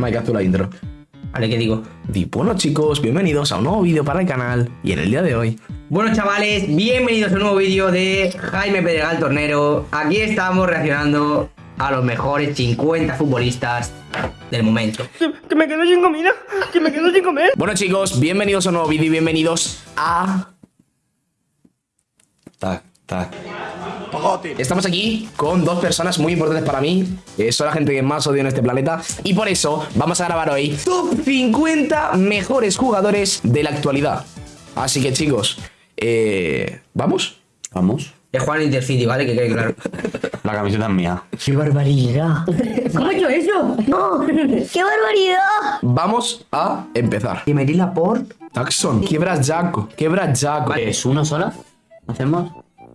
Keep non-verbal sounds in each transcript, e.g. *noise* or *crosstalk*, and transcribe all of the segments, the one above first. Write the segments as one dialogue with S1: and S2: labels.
S1: Mike, haz tú la intro.
S2: Vale, ¿qué digo?
S1: Di, bueno chicos, bienvenidos a un nuevo vídeo para el canal y en el día de hoy
S2: Bueno chavales, bienvenidos a un nuevo vídeo de Jaime Pedregal Tornero Aquí estamos reaccionando a los mejores 50 futbolistas del momento
S3: Que me quedo sin comida, que me quedo sin comer.
S1: Bueno chicos, bienvenidos a un nuevo vídeo y bienvenidos a...
S4: Tac, tac.
S1: Estamos aquí con dos personas muy importantes para mí eh, Son la gente que más odio en este planeta Y por eso vamos a grabar hoy Top 50 mejores jugadores de la actualidad Así que chicos, eh, ¿vamos?
S4: Vamos.
S2: Es Juan Intercity, ¿vale? Que quede claro *laughs*
S4: La camiseta es mía.
S3: ¡Qué barbaridad! ¿Cómo ha hecho eso? ¡No! ¡Qué barbaridad!
S1: Vamos a empezar
S2: Y Meryl Laporte
S1: Taxon, quiebra Jaco, quiebra Jaco
S4: ¿Es una sola? ¿Hacemos?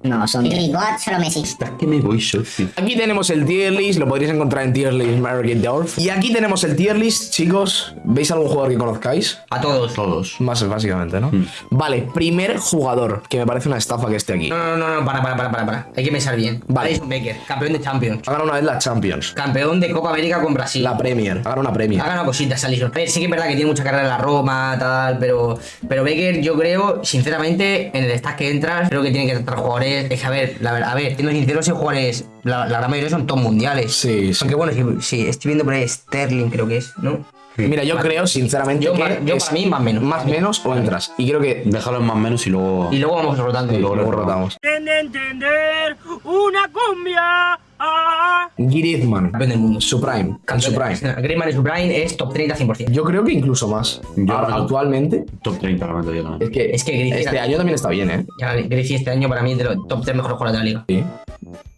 S3: No, son
S5: Y God, solo Messi.
S4: Es que me voy socio.
S1: Aquí tenemos el tier list, lo podréis encontrar en tier list Dorf. Y aquí tenemos el tier list, chicos. ¿Veis algún jugador que conozcáis?
S2: A todos
S4: Todos.
S1: Más básicamente, ¿no? Vale, primer jugador, que me parece una estafa que esté aquí.
S2: No, no, no, no, para, para, para, para, para Hay que pensar bien
S1: Vale.
S2: Alison Becker, campeón de Champions
S1: Ha ganado una vez la Champions,
S2: Campeón de Copa América con Brasil
S1: la Premier, ha ganado una Premier.
S2: Ha ganado cositas Alison. Sí que es verdad que tiene mucha carrera en la Roma, tal, pero, pero Becker, yo creo, sinceramente, en el stack que entras, creo que tiene que entrar jugadores. Es que, a ver, la verdad, a ver, siendo sincero, esos jugadores, la, la gran mayoría son top mundiales.
S1: Sí, sí.
S2: Aunque bueno, sí, sí, estoy viendo por ahí Sterling, creo que es, ¿no?
S1: Mira, yo creo, sinceramente,
S2: Yo
S1: que
S2: para- yo
S1: es
S2: para mí, más menos.
S1: Más menos o entras. Y creo que
S4: Déjalo en más menos y luego.
S2: Y luego vamos rotando.
S1: y luego rotamos.
S3: de entender una cumbia.
S1: Griezmann,
S2: mundo.
S1: su prime, en su prime.
S2: Griezmann en su prime es top 30 100%.
S1: Yo creo que incluso más.
S4: Yo
S1: Ahora, actualmente,
S4: Top 30 la meto yo
S1: es que,
S2: Es que Griezmann-
S1: este año también está bien, ¿eh?
S2: Ya, este año para mí es de los top 3 mejores jugadores de la liga.
S1: Sí.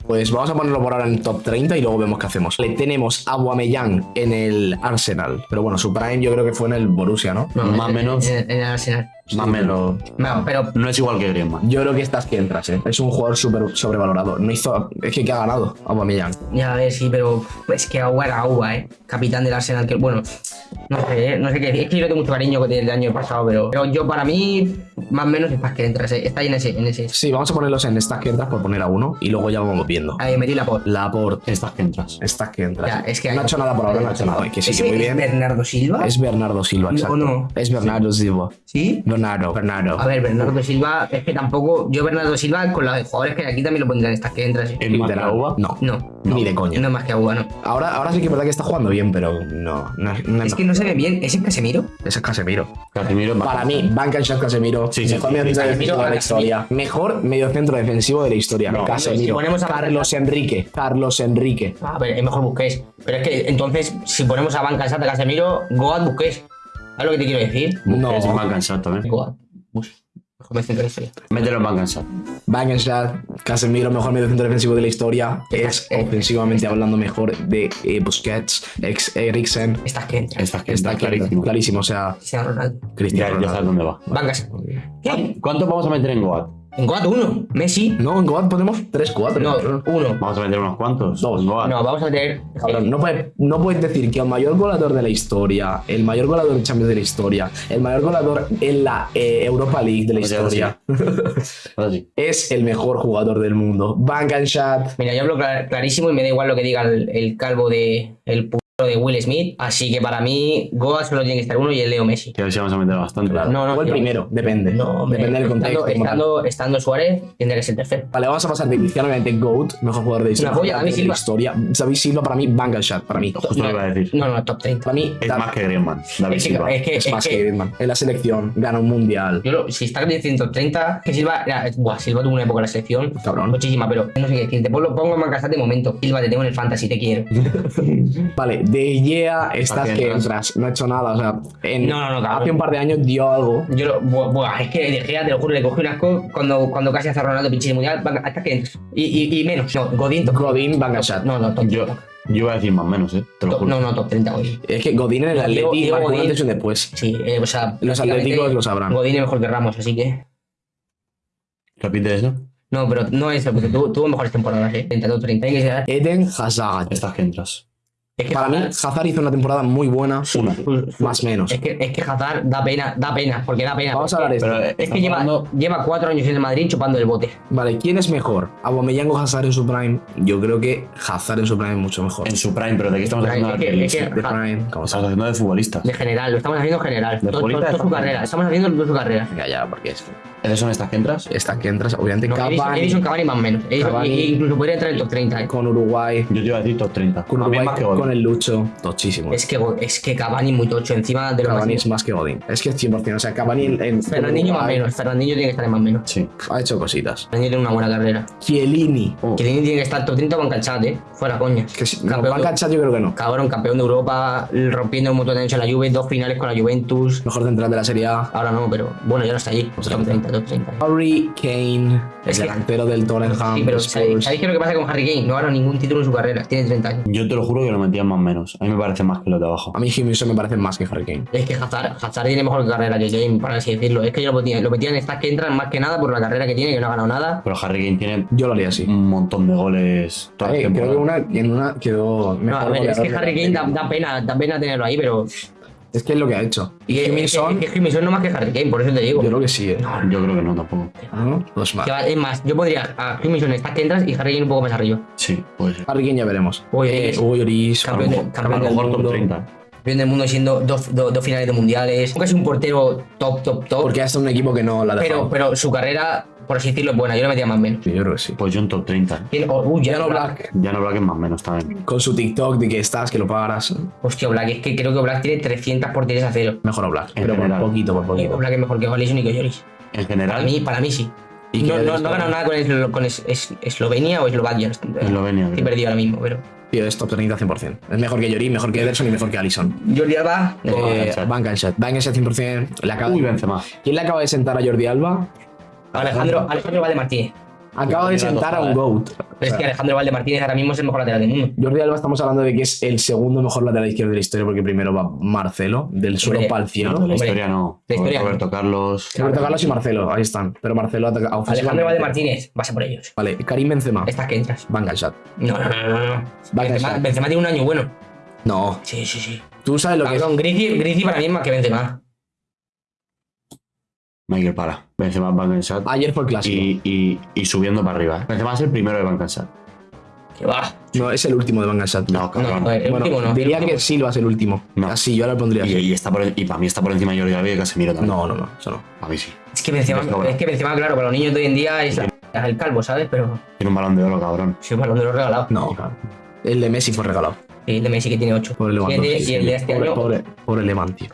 S1: Pues vamos a ponerlo por ahora en top 30 y luego vemos qué hacemos. Le tenemos a Aubameyang en el Arsenal. Pero bueno, su prime yo creo que fue en el Borussia, ¿no?
S2: No,
S4: Más
S2: en-
S4: menos.
S2: En, en el Arsenal.
S4: Más menos.
S2: No, pero
S4: No es igual que Griezmann.
S1: Yo creo que estás que entras, ¿eh? Es un jugador súper sobrevalorado. No hizo... Es que ¿qué ha ganado Aubameyang?
S2: Ya, a ver, sí, pero es que Agua era Agua, ¿eh? Capitán del Arsenal, que bueno, no sé, ¿eh? no sé qué decir. Es que yo tengo mucho cariño con el año pasado, pero, pero yo para mí, más o menos, es para que entras, ¿eh? Está ahí en ese. En ese.
S1: Sí, vamos a ponerlos en estas que entras por poner a uno y luego ya vamos viendo.
S2: Ahí metí la por.
S1: Laporte.
S4: Estas que entras.
S1: Estas que entras.
S2: Ya, es que
S1: no ha hecho nada por ahora, no ha hecho nada. Que sí,
S2: ¿Ese
S1: que muy
S2: es
S1: bien.
S2: Bernardo Silva?
S1: Es Bernardo Silva, exacto.
S2: no.
S1: Es Bernardo Silva.
S2: ¿Sí?
S1: Bernardo, Bernardo.
S2: A ver, Bernardo Silva, es que tampoco. Yo, Bernardo Silva, con los jugadores que hay aquí también lo pondría en estas que entras. ¿eh?
S4: ¿Es más que
S1: Literal.
S4: Auba?
S1: No,
S2: No,
S1: ni de coña.
S2: no es más que Agua, no.
S1: Ahora, ahora sí que es verdad que está jugando bien, pero no. no, no
S2: Es que no se ve bien. ¿Ese es Casemiro?
S1: Ese es Casemiro.
S4: Casemiro es más.
S1: Para mí, Banca Shot Casemiro,
S4: Sí, sí,
S1: mejor
S4: sí,
S1: medio
S4: sí,
S1: centro defensivo de la
S2: Casemiro.
S1: historia. Mejor medio centro defensivo de la historia.
S4: No,
S1: Casemiro.
S2: si ponemos a-
S1: Carlos Enrique. Carlos Enrique.
S2: A ver, es mejor Busquets. Pero es que entonces, si ponemos a Banca Santa Casemiro, Goat Busquets. ¿Sabes lo que te quiero decir?
S1: No.
S4: Es cansado también.
S2: Bus. Mejor medio centro
S4: en
S1: Shot Casemiro, mejor medio centro defensivo de la historia. Es
S2: Eh,
S1: ofensivamente hablando mejor de eh, Busquets, ex Eriksen.
S2: Estas que entran.
S4: Estas que
S1: Está
S4: entras,
S1: clarísimo.
S4: clarísimo.
S1: o sea,
S2: Cristiano Ronaldo.
S4: Ya,
S1: Cristiano.
S4: ya sabes dónde va.
S2: ¿Qué?
S4: ¿Cuánto vamos a meter en Goat?
S2: En Goat 1. Messi.
S1: No, en Goat ponemos 3, 4.
S2: No, uno.
S4: Vamos a meter unos cuantos.
S1: Dos.
S4: Goat.
S2: No, vamos a meter.
S1: Cabrón, no, puedes, no puedes decir que el mayor goleador de la historia, el mayor goleador de Champions de la historia, el mayor goleador en la eh, Europa League de la
S4: Pues
S1: historia,
S4: Ahora sí. *laughs*
S1: es el mejor jugador del mundo. Bank and shot.
S2: Mira, yo hablo clar- clarísimo y me da igual lo que diga el, el calvo de. El de Will Smith. Así que para mí, Goat solo tiene que estar uno y el Leo Messi.
S4: Que a ver si vamos a meter bastante.
S1: Claro.
S2: No, no,
S1: o el primero, depende.
S2: No, hombre,
S1: depende del contexto.
S2: Estando, estando, estando Suárez, tendría que ser tercero.
S1: Vale, vamos a pasar de Cristiano, obviamente, GOAT, mejor jugador de historia.
S2: Una David Silva.
S1: historia. David Silva, para mí, Bank and shot, para mí.
S4: Justo lo iba a decir.
S2: No, no, top 30.
S1: Para mí,
S4: Es más que Griezmann. David
S2: Es que,
S4: Silva.
S2: es que,
S1: es
S2: es
S1: más
S2: que-
S1: que Griezmann. En la selección, gana un mundial.
S2: Yo lo- si está diciendo 30, que Silva, era- buah, Silva tuvo una época en la selección,
S1: Cabrón.
S2: muchísima, pero no sé qué decir. Te pongo, pongo en Mancasat de momento. Silva, te tengo en el fantasy, te quiero. *laughs*
S1: Vale, de Gea, estás
S4: ¿A qué
S1: que
S4: entras?
S1: entras. No ha hecho nada, o sea, en-
S2: No, no, no,
S1: hace un par de años dio algo.
S2: Yo lo, buah, es que de Gea, te lo juro, le cogí un asco cuando, cuando casi hace Ronaldo pinche mundial, va- hasta que. Y, y, y menos, no, Godín, top,
S1: Godín, shot.
S2: no, no, top
S4: Yo,
S2: 30.
S4: yo voy a decir más o menos, ¿eh? Te lo juro.
S2: no, no, top 30 Godín.
S1: Es que Godín en el
S2: Diego
S1: marcó un
S2: Godín-
S1: antes y un después.
S2: Sí, eh, o sea,
S1: Los atléticos lo sabrán.
S2: Godín es mejor que Ramos, así que.
S4: Repite eso.
S2: No, pero no eso, porque tuvo, tuvo mejores temporadas, eh. 30, top 30. Hay que ser-
S1: Eden Hazard.
S4: Estas que entras.
S2: Es que
S1: Para mí,
S2: Hazard-
S1: hizo una temporada muy buena.
S4: Una.
S1: Más menos.
S2: Es que, es que Hazard da pena, da pena, porque da pena.
S1: Vamos a hablar de esto.
S2: Es que lleva,
S4: hablando-
S2: lleva cuatro años en el Madrid chupando el bote.
S1: Vale, ¿quién es mejor? ¿Aubameyang o Hazard en su prime? Yo creo que Hazard en su prime es mucho mejor.
S4: en su prime, pero ¿de qué estamos
S2: Prime,
S4: haciendo?
S2: es que- es que-
S1: De prime, como
S4: Estamos haciendo de futbolistas.
S2: De general, lo estamos haciendo en general.
S4: De
S2: Todo,
S4: futbolista
S2: todo-
S4: de
S2: toda su carrera. Estamos haciendo toda su carrera.
S1: Ya, ya, porque es.
S4: ¿Esos son estas que entras?
S1: Esta que entras, obviamente,
S2: No,
S1: Cavani,
S2: Edison Cavani más o menos. Edison-
S1: Cavani.
S2: y- y incluso podría entrar en el top 30. eh.
S1: con Uruguay,
S4: Yo te iba a decir top 30.
S1: con Uruguay,
S4: más que.
S1: Con el Lucho, tochísimo.
S2: Es que, es que Cavani muy tocho encima de lo
S1: Cavani
S2: más.
S1: es más que Godín. Es que es 100%. O sea, Cavani en, en
S2: Fernandinho más menos. Fernandinho tiene que estar en más menos.
S4: Sí.
S1: ha hecho cositas.
S2: Fernandinho tiene una buena carrera.
S1: Chiellini.
S4: Oh.
S2: Que tiene, que estar top 30 con Calchat, eh. Fuera coña.
S1: Que si, no,
S2: Campeón de-
S1: yo creo que no.
S2: Cabrón, campeón de Europa, rompiendo un montón de años en la Juve, dos finales con la Juventus.
S1: Mejor central de la Serie A.
S2: Ahora no, pero bueno, ya no está allí. Top 30, top 30.
S1: Harry Kane, el
S2: Es que-
S1: delantero del Tottenham.
S2: Sí, pero. ¿sabéis, sabéis qué es lo que pasa con Harry Kane? No ha ganado ningún título en su carrera, tiene 30 años.
S4: Yo te lo juro que lo más o menos. A mí me parece más que los de abajo.
S1: A mí Jiménez me parece más que Harry Kane.
S2: Es que Hazard, Hazard tiene mejor carrera que Kane, para así decirlo. Es que yo lo metía, lo metía en estas que entran más que nada por la carrera que tiene, que no ha ganado nada.
S4: Pero Harry Kane tiene
S1: Yo lo haría así.
S4: un montón de goles.
S1: creo que una, en una quedó
S2: No,
S1: mejor
S2: a ver, es que Harry Kane da pena, da pena tenerlo ahí, pero.
S1: Es que es lo que ha hecho. Y
S2: es que-
S1: Jiménez son,
S2: es que Jiménez no más que Harry Kane, por eso te digo.
S1: yo creo que sí, eh.
S4: Yo creo que no tampoco.
S1: ¿No? Dos más.
S2: Que va- es más, yo podría a Jiménez en estas que entras y Harry Kane un poco más arriba.
S4: Sí, puede ser.
S1: Harry Kane ya veremos.
S2: Uy,
S1: eh,
S2: Lloris, Campeón de-
S1: a lo mejor-
S2: campeón
S1: a lo
S2: del
S1: mejor
S4: top
S1: mundo,
S4: 30.
S2: Campeón del mundo siendo dos, dos, dos finales de mundiales. Nunca es un portero top, top, top.
S1: Porque ha estado un equipo que no la ha
S2: pero, pero su carrera, por así decirlo, es buena. Yo le metía más menos.
S1: Sí, yo creo que sí.
S4: Pues yo en top 30.
S2: Tiene- oh, uy, ya no
S1: Black,
S4: Ya no Black es más o menos también.
S1: con su TikTok de que estás, que lo pagarás.
S2: Hostia, Black, es que creo que Black tiene 300 porterías a cero.
S1: Mejor a Black.
S4: En
S1: Pero por
S4: general.
S1: poquito, por poquito.
S2: Black es mejor que Alisson y que Lloris.
S4: En
S2: Para
S4: general,
S2: mí, para mí sí.
S1: ¿Y
S2: no, no, no ganado nada con, es- con es- es- Eslovenia o Eslovaquia.
S4: Eslovenia,
S2: Estoy perdido ahora mismo, pero.
S1: Tío, es top 30 100%. Es mejor que Lloris, mejor que Ederson y mejor que Alisson.
S2: Jordi Alba.
S1: Eh. Van. Van Canchat 100%. Le acaba
S4: Uy, Benzema.
S1: ¿Quién le acaba de sentar a Jordi Alba?
S2: Alejandro, Alejandro Valde Martínez.
S1: Acaba de sentar a un. GOAT.
S2: Pero es que Alejandro Valde Martínez ahora mismo es el mejor lateral del mundo.
S1: Jordi Alba estamos hablando de que es el segundo mejor lateral izquierdo de la historia porque primero va Marcelo, del suelo para el
S4: No,
S1: cielo.
S4: de la historia no.
S2: la historia
S4: Roberto
S2: no.
S4: Carlos.
S1: Roberto Carlos y Marcelo, ahí están. Pero Marcelo ataca
S2: Alejandro. Valde Martínez, vas a por ellos.
S1: Vale, Karim Benzema.
S2: Estas que entras.
S1: Van Ganshat.
S2: No, no, no, no. no.
S1: Van
S2: Benzema. Benzema tiene un año bueno.
S1: No,
S2: Sí, sí, sí.
S1: tú sabes lo que es.
S2: Griezmann, Griezmann para mí es más que Benzema.
S4: Michael para. Benzema Van Gansat.
S1: Ayer fue el clásico.
S4: Y, y, y subiendo para arriba. ¿eh? Benzema es el primero de Van Gansat.
S2: Que va.
S1: No, es el último de Van.
S4: No, cabrón.
S2: No, el
S1: Bueno,
S2: último no.
S1: diría que Silva es el último.
S4: No.
S1: Así, yo ahora lo pondría
S4: Y,
S1: así.
S4: y está por, y para mí está por encima de Jordi Alba y de Casemiro también.
S1: No, no, no, eso no.
S4: A mí sí.
S2: Es que Benzema, es que Benzema, claro, para los niños de hoy en día es, es el calvo, ¿sabes? Pero
S4: Tiene un balón de oro, cabrón.
S2: si un balón de los regalado.
S1: No, claro. El de Messi fue regalado.
S2: El de Messi que tiene 8.
S1: Pobre
S2: Y el de,
S1: Lewandowski.
S2: y el de este
S1: pobre,
S2: año.
S1: pobre, pobre tío.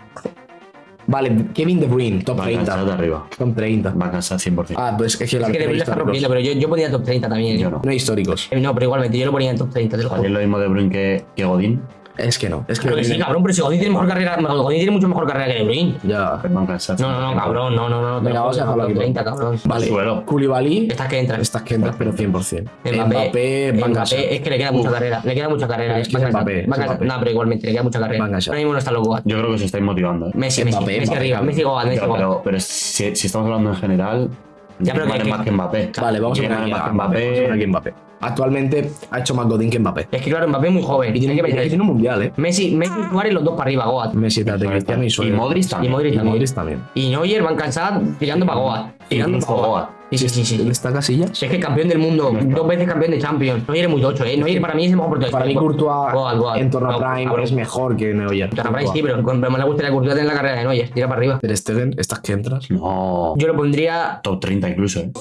S1: Vale, Kevin De Bruyne, top
S4: Van Gansat
S1: 30.
S4: de arriba.
S1: Top 30.
S4: Van Gansat 100%.
S1: Ah, pues es que la
S2: Es que está rompiendo, pero yo, yo ponía top 30 también. ¿eh?
S4: Yo no.
S1: No hay históricos.
S2: Eh, No, pero igualmente, yo lo ponía en top 30, te lo
S4: es lo mismo de Bruyne que, que Godín.
S1: Es que no. Es que
S2: que sí, cabrón, pero si Godín tiene mejor carrera, Godín tiene mucho mejor carrera que De Bruyne.
S1: Ya.
S2: No, no, no, cabrón, no, no, no.
S1: Venga, vamos a dejarlo aquí.
S2: 30, cabrón.
S1: Vale.
S4: Suelo.
S1: Koulibaly.
S2: Estas que entran.
S1: Estas que entras, pero 100%.
S2: Mbappé,
S1: Mbappé,
S2: es que le queda mucha
S4: Uf.
S2: carrera, le queda mucha carrera.
S1: Pero
S2: eh.
S1: es que es Mbappé, es.
S2: No, pero igualmente le queda mucha carrera. Ahora mismo no está loco.
S4: Yo creo que se estáis motivando, ¿eh?
S2: Messi, Messi,
S1: Mbappé,
S2: Messi arriba, Messi Goat, Messi
S4: Pero,
S2: Goat.
S4: pero, si, estamos hablando en general,
S2: Ya, pero que-
S4: vale
S1: vamos a poner Mbappé. Vamos a poner aquí a
S4: Mbappé.
S1: Actualmente ha hecho más Godín que Mbappé.
S2: Es que claro, Mbappé es muy joven.
S1: Y tiene,
S2: que
S1: y
S2: meter-
S1: tiene un mundial, ¿eh?
S2: Messi, Messi y Suárez los dos para arriba, Goat.
S1: Messi, Tate, Cristiano y
S4: Y
S1: Suárez.
S4: Modric también.
S2: Y Modric
S1: Y
S2: también.
S1: Modric también.
S2: Y Neuer van cansados tirando para Goat. Tirando para
S4: Goat.
S2: Sí, sí, sí, sí.
S1: ¿Está Casillas?
S2: Si es que campeón del mundo, dos veces campeón de Champions. Neuer es muy tocho, ¿eh? Neuer para mí es el mejor portero.
S1: Para mí Courtois
S2: Goat, Goat.
S1: en torno a Prime es mejor que Neuer.
S2: Torna Prime sí, pero me le gustaría Courtois tener la carrera de Neuer. Tira para arriba.
S1: Ter Stegen, estas que entras.
S4: No.
S2: Yo lo pondría
S4: Top 30 incluso, ¿eh?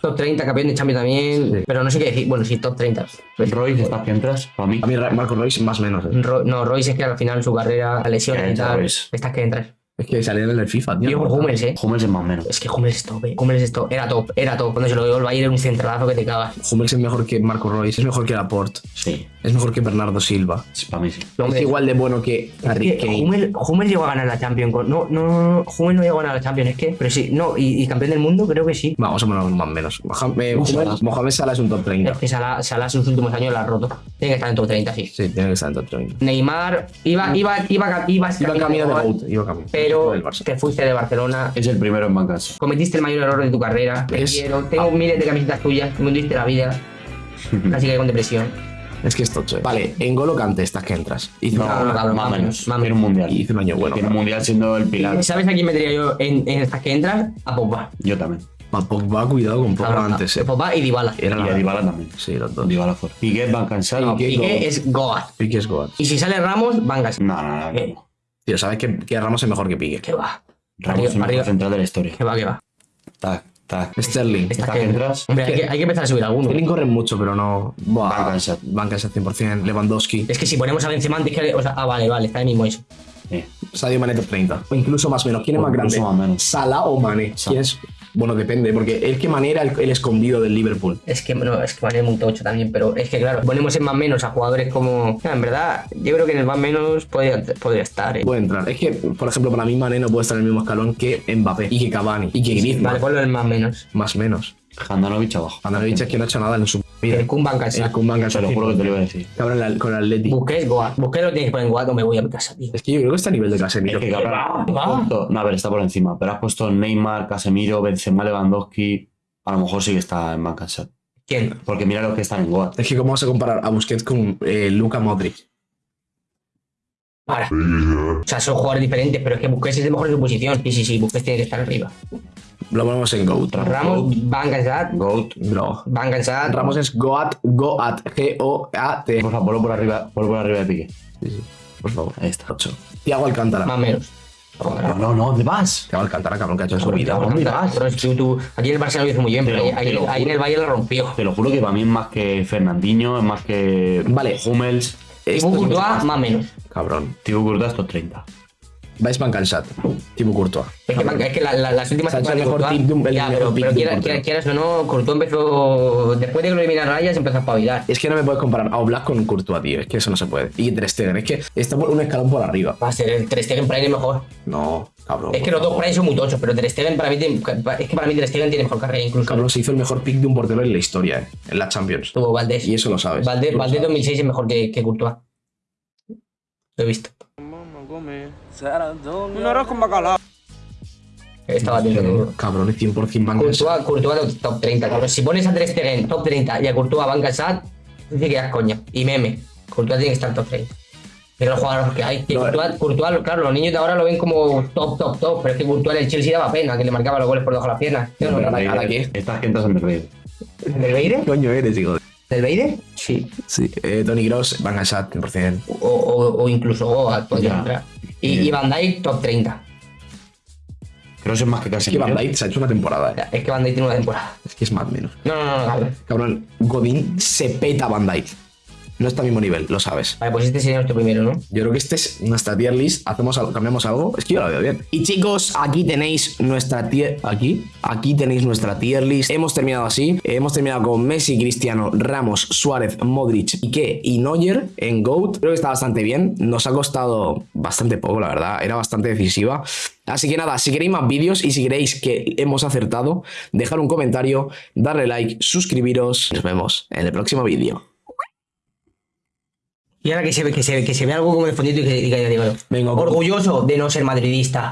S2: Top 30, campeón de Champions también.
S1: Sí.
S2: Pero no sé qué decir. Bueno, sí, top 30.
S4: Royce, estas que entras, para mí.
S1: A mí Marco Royce más o menos. ¿eh?
S2: Ro- no, Royce es que al final su carrera, la lesión y tal. Estas que entras.
S1: Es que salían en el FIFA, tío.
S2: Yo Hummels, eh.
S4: Hummels es más o menos.
S2: Es que Hummels es top, eh. Hummels es top. Era top, era top. Cuando se lo dio el Bayern era un centralazo que te cagas.
S1: Hummels es mejor que Marco Royce, es mejor que Laporte,
S4: Sí,
S1: es mejor que Bernardo Silva.
S4: sí, para mí sí.
S1: Es igual de bueno que Harry Kane.
S2: Hummels, Hummels llegó a ganar la Champions. No, no, no, no. Hummels no llegó a ganar la Champions, es que. Pero sí, no. Y, y campeón del mundo, creo que sí.
S1: Vamos a ponerlo más o menos. Mohamed, eh,
S2: Salah.
S1: Mohamed Salah es un top 30.
S2: Es que Salah, Salah en sus últimos años la ha roto. Tiene que estar en top 30, sí.
S1: Sí, tiene que estar en top 30.
S2: Neymar iba, iba, iba, iba,
S1: Iba camino de
S2: GOAT,
S1: iba camino.
S2: Pero te fuiste de Barcelona.
S4: Es el primero en bancas.
S2: Cometiste el mayor error de tu carrera. Te
S1: Es-
S2: quiero. Tengo miles de camisetas tuyas. Me hundiste la vida. *laughs* Casi que con depresión.
S1: Es que es tocho. eh. Vale, en Golo Kante estás que entras. Hizo,
S4: No,
S2: no, cabrón,
S4: más o
S2: más
S4: menos.
S2: menos.
S4: Tiene un mundial.
S1: hizo un año bueno.
S4: Tiene un mundial siendo el pilar.
S2: ¿Sabes a quién metería yo en, en estas que entras? A Pogba.
S4: Yo también.
S1: Va, Pogba, cuidado con Pogba
S2: Cabrón,
S1: antes,
S2: a-
S1: eh.
S2: Pogba y Dybala.
S1: Era
S4: y a
S1: la...
S4: Dybala también.
S1: Sí, los dos.
S4: Dybala fuera. Piqué van cansado.
S1: Piqué.
S2: Piqué es Goat.
S1: Piqué es Goat.
S2: Y si sale Ramos, Van Gaal.
S4: No, no, no.
S2: Eh,
S4: no.
S1: Tío, sabes que, que Ramos es mejor que Piqué.
S2: Que va.
S4: Ramos es el mejor central de la historia.
S2: Que va, que va.
S4: Tac, tac.
S1: Sterling.
S2: Estas
S4: que entras.
S2: Hombre, hay que, hay que empezar a subir alguno.
S1: Sterling corre mucho, pero no. Buah.
S4: Van Cansat
S1: 100%. Lewandowski.
S2: Es que si ponemos a Benzema antes que... O sea, ah, vale, vale, está ahí mismo eso.
S4: Eh.
S1: Sadio Mane top 30. O incluso más o menos. ¿Quién es
S4: O
S1: más grande?
S4: incluso más menos.
S1: ¿Sala o Mane? ¿Quién es? Bueno, depende, porque es que Mane era el, el escondido del Liverpool.
S2: Es que, no, es que Mané es muy tocho también, pero es que claro, ponemos en más menos a jugadores como... En verdad, yo creo que en el más menos podría, podría estar, ¿eh?
S1: Puede entrar. Es que, por ejemplo, para mí Mane no puede estar en el mismo escalón que Mbappé y que Cavani y que Griezmann.
S2: Vale, ponlo en el más menos.
S1: Más menos.
S4: Handanovic abajo.
S1: Andanovic es que no ha hecho nada en su
S2: El Kun Van
S1: El. Kun
S4: lo juro que te lo iba a decir.
S1: Cabrón, la- con el Atleti.
S2: Busquets, Goat. Busquets lo tienes que poner en Goat o me voy a mi casa, tío.
S1: Es que yo creo que está a nivel de
S4: Es
S1: Casemiro.
S4: que cabrón.
S2: va,
S4: has
S2: va.
S4: puesto- No, a ver, está por encima. Pero has puesto Neymar, Casemiro, Benzema, Lewandowski. A lo mejor sí que está en Van.
S2: ¿Quién?
S4: Porque mira los que están en Goat.
S1: Es que cómo vas a comparar a Busquets con eh, Luka Modric.
S2: Para. O sea, son jugadores diferentes, pero es que Busquets es el mejor en su posición. Sí, sí, sí, Busquets tiene que estar arriba.
S1: Lo ponemos en GOAT.
S2: Ramos, Van Cansat,
S4: Goat.
S1: Bro.
S2: Van Cansat.
S1: Ramos es GOAT, GOAT, G-O-A-T.
S4: Por favor, ponlo por arriba, ponlo por arriba de Piqué.
S1: Sí, sí. Por favor.
S4: Ahí está.
S1: Ocho. Tiago Alcántara.
S2: Más o menos.
S4: No, no, no, ¿dónde vas?
S1: Tiago Alcántara, cabrón, que ha hecho en su vida.
S4: ¿dónde vas?
S2: Pero es que tú- aquí en el Barcelona lo hizo muy bien, pero ahí, en el Valle lo rompió.
S4: Te lo juro que para mí es más que Fernandinho, es más que
S1: Vale.
S4: Hummels.
S2: Thibaut Courtois,
S1: más-
S2: menos.
S1: Cabrón.
S4: Thibaut Courtois top 30.
S1: Vais Cansat. Thibaut Courtois.
S2: Es que, es que la- la- las últimas temporadas de Courtois-
S1: un-
S2: Ya, pero, quiera- quiera- quieras o no, Courtois empezó. Después de que lo eliminaron a empezó a espabilar.
S1: Es que no me puedes comparar a Oblak con Courtois, tío. Es que eso no se puede. Y Ter Stegen. Es que está por un escalón por arriba.
S2: Va a ser el Ter Stegen Prime mejor.
S1: No, cabrón.
S2: Es que los dos. Prime son muy tochos, pero Ter Stegen para mí es que para mí Ter Stegen tiene mejor carrera incluso.
S1: Cabrón, se hizo el mejor pick de un portero en la historia, eh. En la Champions.
S2: Tuvo Valdés.
S1: Y eso lo sabes.
S2: Valdés, Valdés
S1: sabes.
S2: 2006 es mejor que, que Courtois. Lo he visto.
S5: Un arroz con bacalao.
S2: Estaba atento.
S1: Cabrón, es 100% Van Cansat.
S2: Courtois, Courtois top 30, cabrón. Si pones a Ter Stegen top 30 y a Courtois Van Gassat, dice que das coña. Y meme. Courtois tiene que estar top 30. Pero los jugadores que hay. Que
S1: No,
S2: Courtois, Courtois, claro, los niños de ahora lo ven como top, top, top. Pero es que Courtois en el Chelsea daba pena, que le marcaba los goles por debajo de las piernas. ¿Sí o no?
S4: Estas que entras en el Rey.
S2: ¿Del Beide?
S1: coño eres, hijo de...
S2: ¿Del Beide? Sí.
S1: Sí. Eh, Tony Gross, Van Cansat, 100%.
S2: O, o, o incluso Goat podría
S4: Ya.
S2: entrar. Y,
S4: Bien.
S2: y Van Dijk top 30.
S4: Creo que es más que
S1: Es que. Van Dijk se ha hecho una temporada, eh.
S2: Es que Van Dijk tiene una temporada.
S1: Es que es más menos.
S2: No, no, no,
S1: Cabrón, Godín se peta a Van Dijk. No está al mismo nivel, lo sabes.
S2: Vale, pues este sería nuestro primero, ¿no?
S1: Yo creo que este es nuestra tier list. Hacemos algo, cambiamos algo. Es que yo la veo bien. Y chicos, aquí tenéis nuestra tier. Aquí. Aquí tenéis nuestra tier list. Hemos terminado así. Hemos terminado con Messi, Cristiano, Ramos, Suárez, Modric, Piqué y Neuer en GOAT. Creo que está bastante bien. Nos ha costado bastante poco, la verdad. Era bastante decisiva. Así que nada, si queréis más vídeos y si queréis que hemos acertado, dejar un comentario, darle like, suscribiros. Nos vemos en el próximo vídeo.
S2: Y ahora que se ve, que se ve, que se ve algo como de fondito y que diga, digo,
S1: Venga,
S2: orgulloso de no ser madridista.